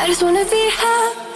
I just wanna be happy,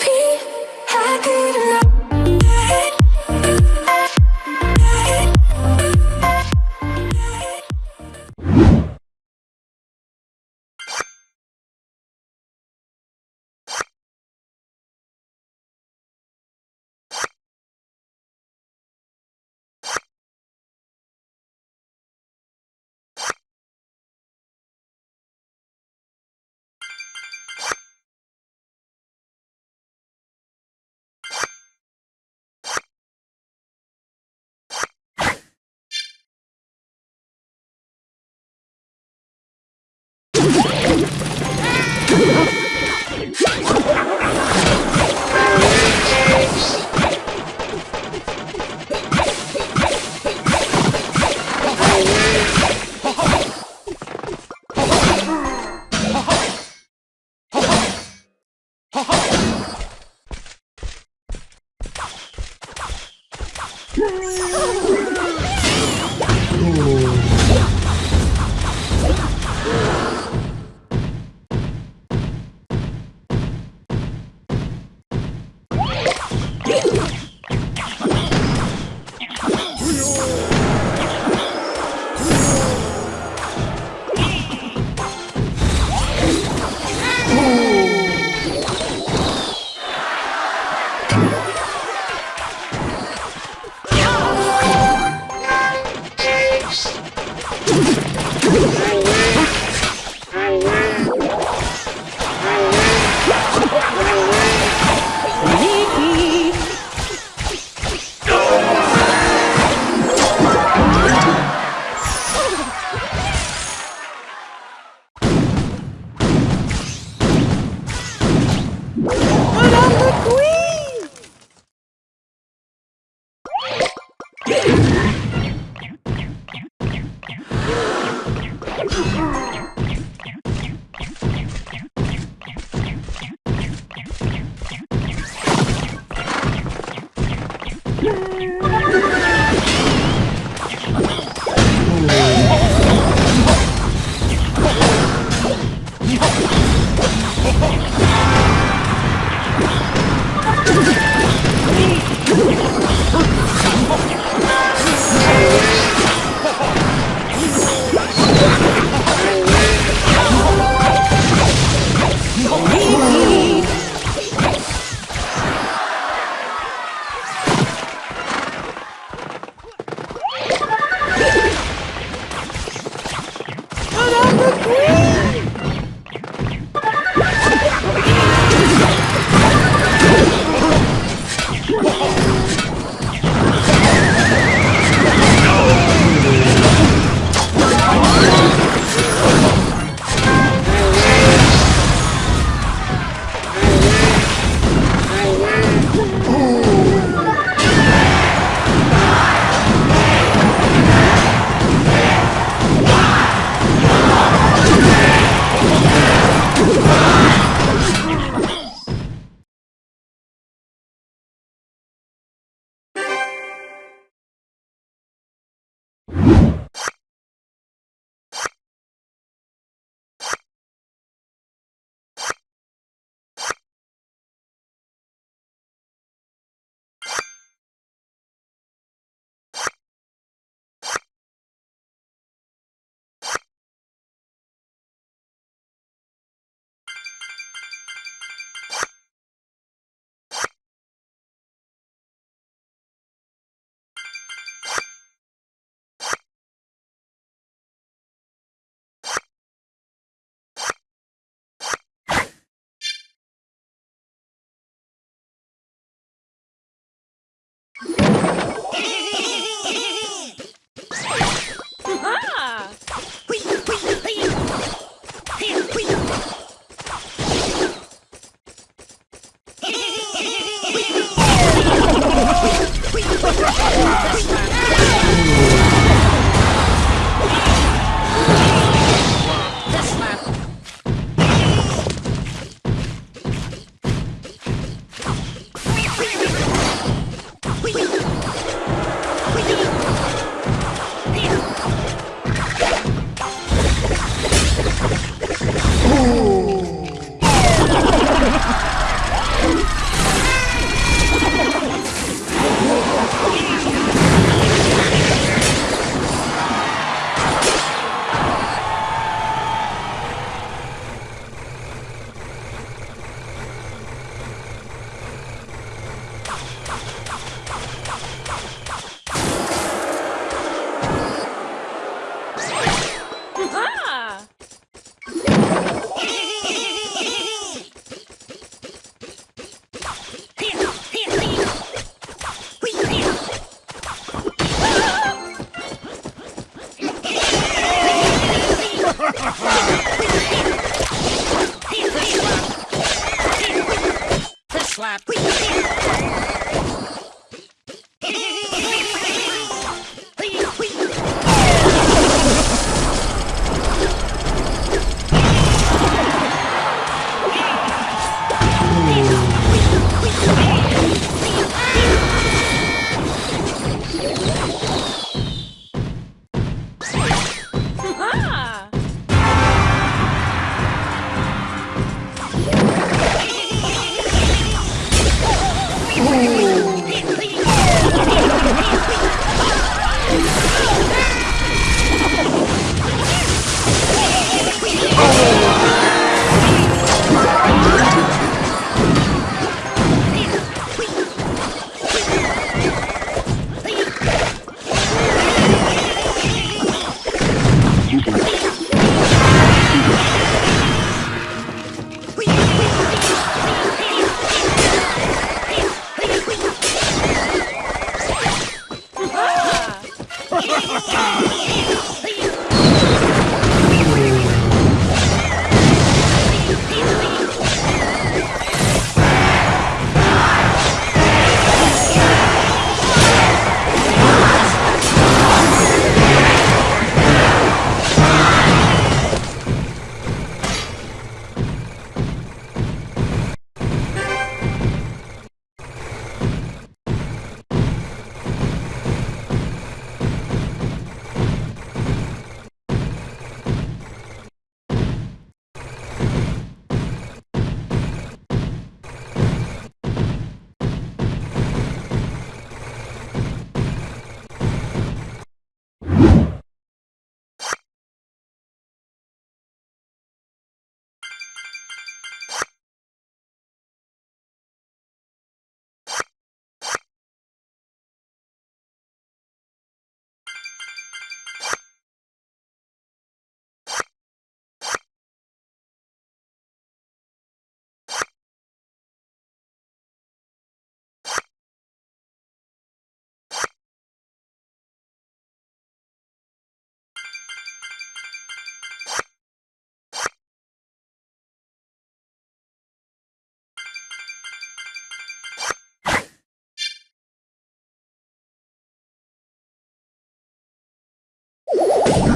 Yeah!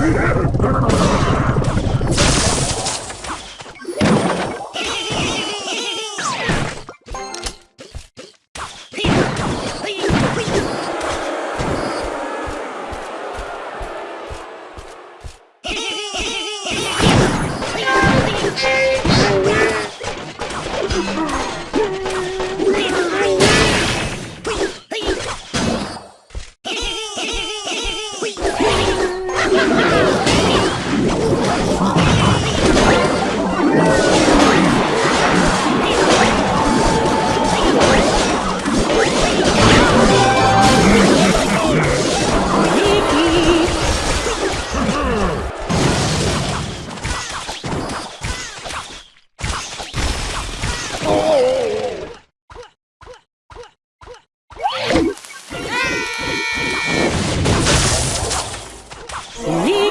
Come on. 你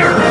Nerd.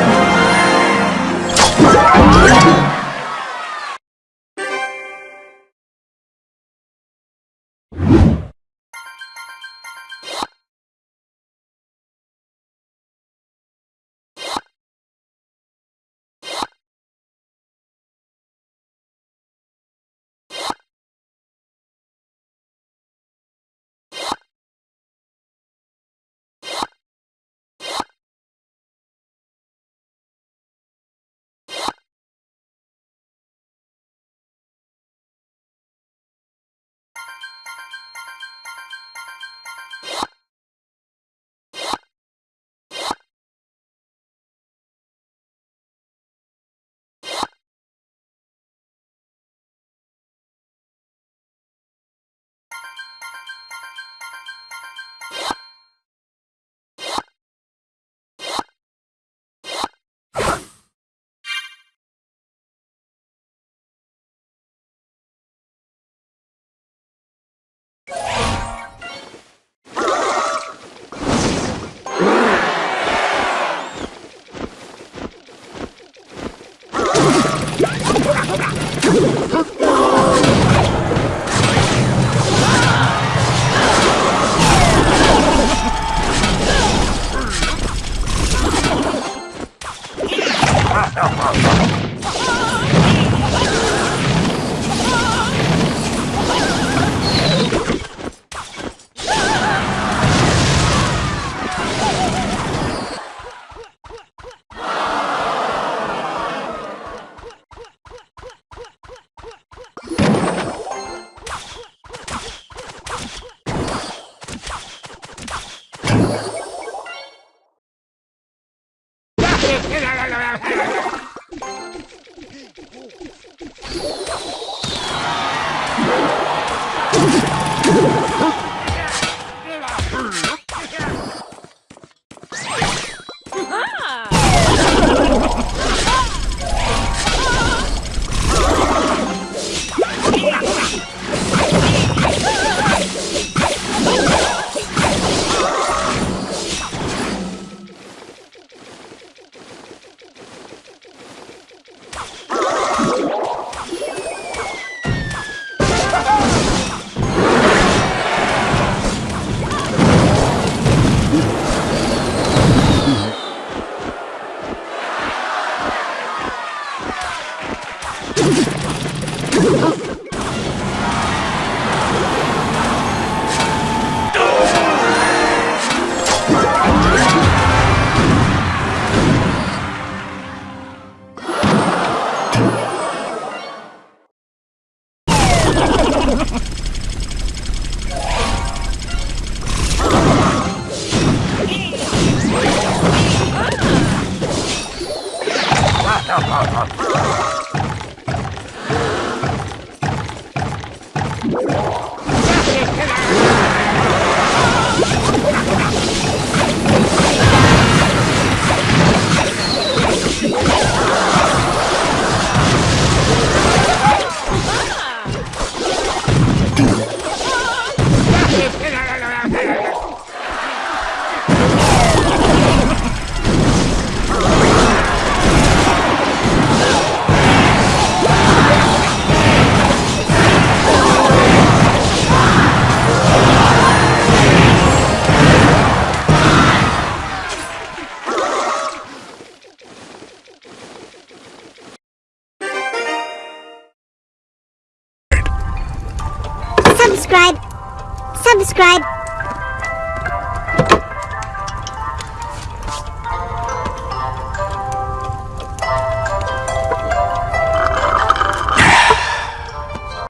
Subscribe. Ha ha ha ha! Subscribe.